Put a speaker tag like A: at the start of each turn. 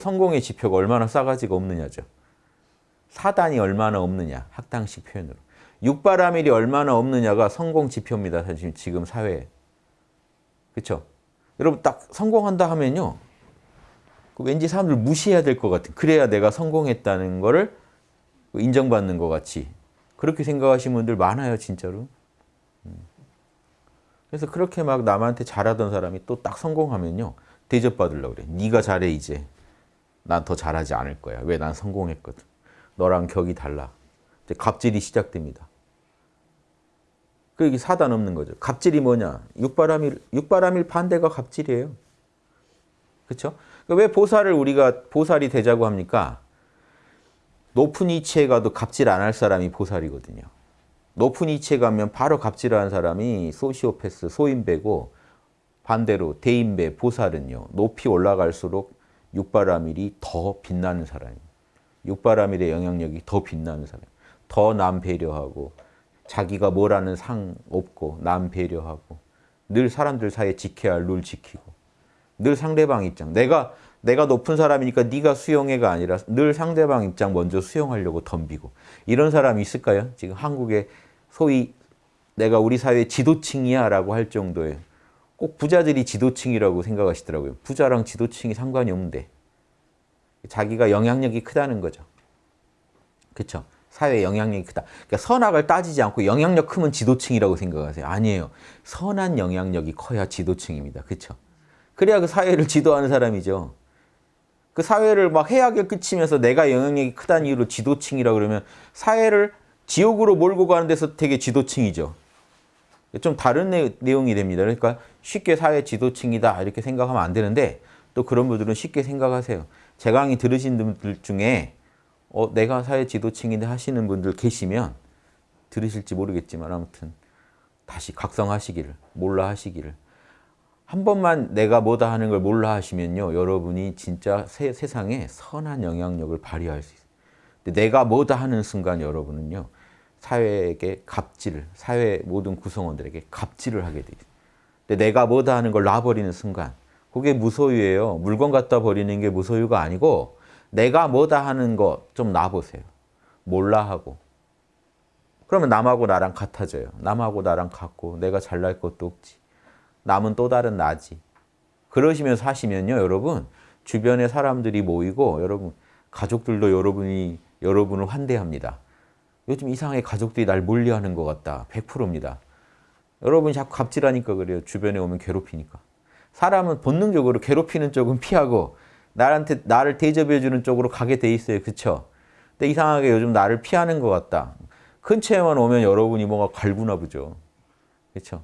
A: 성공의 지표가 얼마나 싸가지가 없느냐죠. 사단이 얼마나 없느냐, 학당식 표현으로. 육바라밀이 얼마나 없느냐가 성공 지표입니다. 사실 지금 사회에. 그렇죠? 여러분 딱 성공한다 하면요. 그 왠지 사람들 무시해야 될 것 같은 그래야 내가 성공했다는 거를 인정받는 것 같이 그렇게 생각하시는 분들 많아요 진짜로. 음. 그래서 그렇게 막 남한테 잘하던 사람이 또 딱 성공하면요. 대접받으려고 그래. 네가 잘해 이제. 난 더 잘하지 않을 거야. 왜? 난 성공했거든. 너랑 격이 달라. 이제 갑질이 시작됩니다. 그게 사단 없는 거죠. 갑질이 뭐냐? 육바람일, 육바람일 반대가 갑질이에요. 그렇죠? 왜 보살을 우리가 보살이 되자고 합니까? 높은 이치에 가도 갑질 안 할 사람이 보살이거든요. 높은 이치에 가면 바로 갑질하는 사람이 소시오패스, 소인배고 반대로 대인배, 보살은요. 높이 올라갈수록 육바라밀이 더 빛나는 사람입니다. 육바라밀의 영향력이 더 빛나는 사람. 더 남 배려하고 자기가 뭐라는 상 없고 남 배려하고 늘 사람들 사이에 지켜야 할 룰 지키고 늘 상대방 입장. 내가 내가 높은 사람이니까 네가 수용해가 아니라 늘 상대방 입장 먼저 수용하려고 덤비고 이런 사람이 있을까요? 지금 한국에 소위 내가 우리 사회 지도층이야 라고 할 정도의 꼭 부자들이 지도층이라고 생각하시더라고요. 부자랑 지도층이 상관이 없는데 자기가 영향력이 크다는 거죠. 그렇죠? 사회에 영향력이 크다. 그러니까 선악을 따지지 않고 영향력 크면 지도층이라고 생각하세요. 아니에요. 선한 영향력이 커야 지도층입니다. 그렇죠? 그래야 그 사회를 지도하는 사람이죠. 그 사회를 막 해악에 끼치면서 내가 영향력이 크다는 이유로 지도층이라 그러면 사회를 지옥으로 몰고 가는 데서 되게 지도층이죠. 좀 다른 내, 내용이 됩니다. 그러니까 쉽게 사회 지도층이다 이렇게 생각하면 안 되는데 또 그런 분들은 쉽게 생각하세요. 제 강의 들으신 분들 중에 어, 내가 사회 지도층인데 하시는 분들 계시면 들으실지 모르겠지만 아무튼 다시 각성하시기를 몰라 하시기를 한 번만 내가 뭐다 하는 걸 몰라 하시면요 여러분이 진짜 세, 세상에 선한 영향력을 발휘할 수 있어요. 근데 내가 뭐다 하는 순간 여러분은요 사회에게 갑질을 사회 모든 구성원들에게 갑질을 하게 돼요. 근데 내가 뭐다 하는 걸 놔버리는 순간 그게 무소유예요. 물건 갖다 버리는 게 무소유가 아니고 내가 뭐다 하는 거 좀 놔보세요. 몰라 하고. 그러면 남하고 나랑 같아져요. 남하고 나랑 같고 내가 잘날 것도 없지. 남은 또 다른 나지. 그러시면서 하시면요. 여러분 주변에 사람들이 모이고 여러분 가족들도 여러분이 여러분을 환대합니다. 요즘 이상하게 가족들이 날 멀리하는 것 같다. 100%입니다. 여러분이 자꾸 갑질하니까 그래요. 주변에 오면 괴롭히니까. 사람은 본능적으로 괴롭히는 쪽은 피하고 나한테 나를 대접해 주는 쪽으로 가게 돼 있어요. 그렇죠? 근데 이상하게 요즘 나를 피하는 것 같다. 근처에만 오면 여러분이 뭔가 갈구나 보죠. 그렇죠?